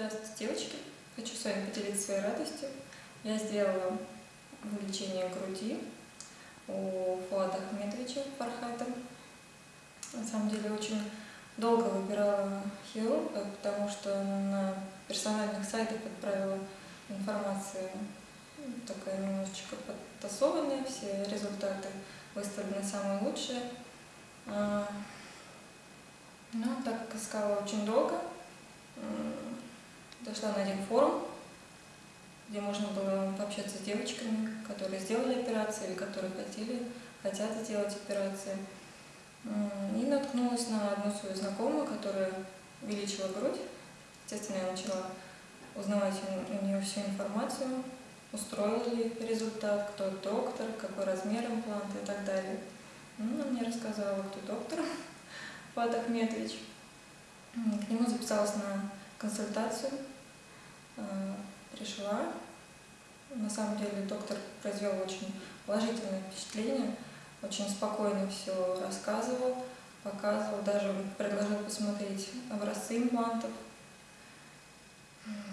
Здравствуйте, девочки! Хочу с вами поделиться своей радостью. Я сделала увеличение груди у Фуада Ахмедовича Фархата. На самом деле очень долго выбирала хирурга, потому что на персональных сайтах отправила информацию такая немножечко подтасованная, все результаты выставлены самые лучшие. А, Но ну, так как искала очень долго, Дошла на один форум, где можно было пообщаться с девочками, которые сделали операции или которые хотели, хотят сделать операции. И наткнулась на одну свою знакомую, которая увеличила грудь. Естественно, я начала узнавать у нее всю информацию, устроил ли результат, кто доктор, какой размер импланта и так далее. Ну, она мне рассказала, кто доктор, Фат Ахметович. К нему записалась на консультацию, пришла. На самом деле доктор произвел очень положительное впечатление, очень спокойно все рассказывал, показывал, даже предложил посмотреть образцы имплантов.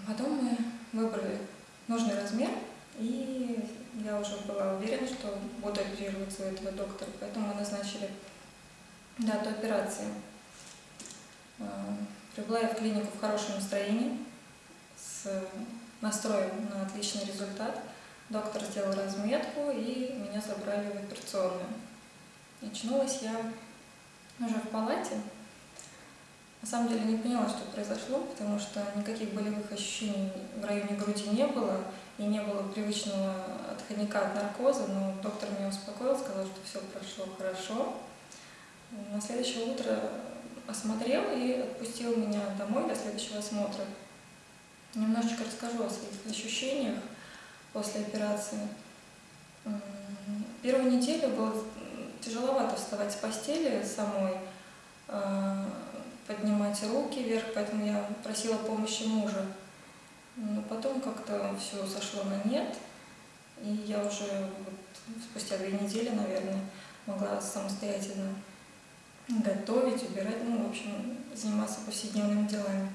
Потом мы выбрали нужный размер, и я уже была уверена, что буду оперироваться у этого доктора, поэтому мы назначили дату операции. Э, Прибыла я в клинику в хорошем настроении, с настроем на отличный результат. Доктор сделал разметку, и меня забрали в операционную. Очнулась я уже в палате. На самом деле не поняла, что произошло, потому что никаких болевых ощущений в районе груди не было, и не было привычного отходника от наркоза, но доктор меня успокоил, сказал, что все прошло хорошо. На следующее утро осмотрел и отпустил меня домой для следующего осмотра. Немножечко расскажу о своих ощущениях после операции. Первую неделю было тяжеловато вставать с постели самой, а, поднимать руки вверх, поэтому я просила помощи мужа. Но потом как-то все сошло на нет, и я уже вот спустя две недели, наверное, могла самостоятельно готовить, убирать, ну, в общем, заниматься повседневными делами.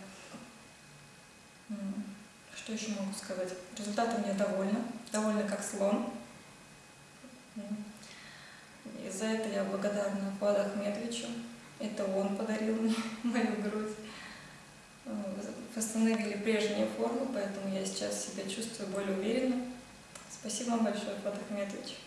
Что еще могу сказать? Результатом я довольна, довольна как слон. И за это я благодарна Фуаду Ахмедовичу. Это он подарил мне мою грудь. Восстановили прежние формы, поэтому я сейчас себя чувствую более уверенно. Спасибо вам большое, Фуад Ахмедович.